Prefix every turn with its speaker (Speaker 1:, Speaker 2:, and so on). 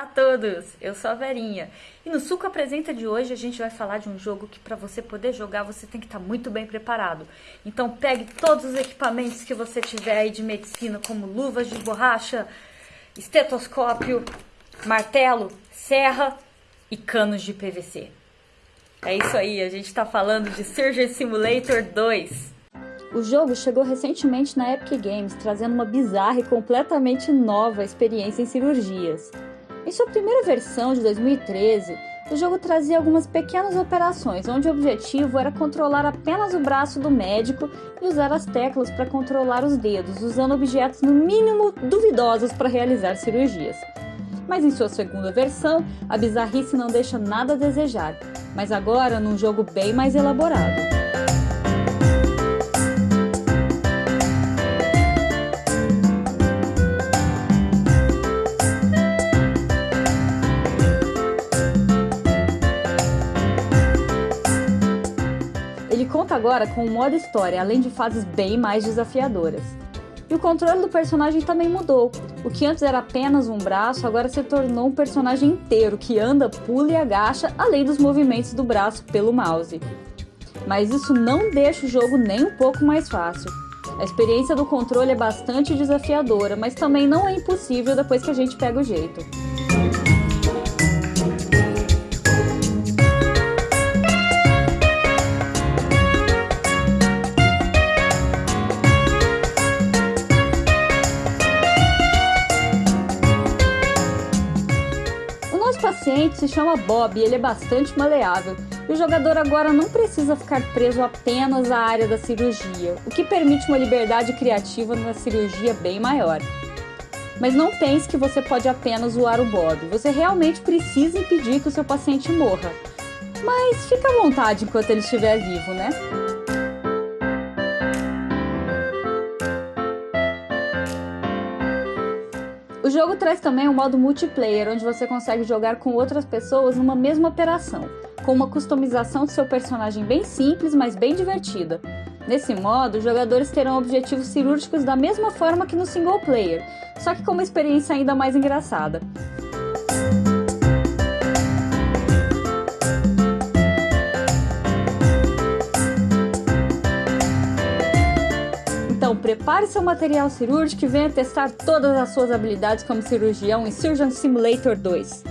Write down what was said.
Speaker 1: Olá a todos, eu sou a Verinha e no Suco Apresenta de hoje a gente vai falar de um jogo que para você poder jogar você tem que estar tá muito bem preparado. Então pegue todos os equipamentos que você tiver aí de medicina, como luvas de borracha, estetoscópio, martelo, serra e canos de PVC. É isso aí, a gente está falando de Surgeon Simulator 2.
Speaker 2: O jogo chegou recentemente na Epic Games, trazendo uma bizarra e completamente nova experiência em cirurgias. Em sua primeira versão de 2013, o jogo trazia algumas pequenas operações, onde o objetivo era controlar apenas o braço do médico e usar as teclas para controlar os dedos, usando objetos no mínimo duvidosos para realizar cirurgias. Mas em sua segunda versão, a bizarrice não deixa nada a desejar, mas agora num jogo bem mais elaborado. Conta agora com o modo história, além de fases bem mais desafiadoras. E o controle do personagem também mudou. O que antes era apenas um braço, agora se tornou um personagem inteiro que anda, pula e agacha, além dos movimentos do braço pelo mouse. Mas isso não deixa o jogo nem um pouco mais fácil. A experiência do controle é bastante desafiadora, mas também não é impossível depois que a gente pega o jeito. Paciente se chama Bob e ele é bastante maleável. E o jogador agora não precisa ficar preso apenas à área da cirurgia, o que permite uma liberdade criativa na cirurgia bem maior. Mas não pense que você pode apenas zoar o Bob, você realmente precisa impedir que o seu paciente morra. Mas fica à vontade enquanto ele estiver vivo, né? O jogo traz também um modo multiplayer, onde você consegue jogar com outras pessoas numa mesma operação, com uma customização do seu personagem bem simples, mas bem divertida. Nesse modo, os jogadores terão objetivos cirúrgicos da mesma forma que no single player, só que com uma experiência ainda mais engraçada. Então, prepare seu material cirúrgico e venha testar todas as suas habilidades como cirurgião em Surgeon Simulator 2.